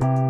Bye.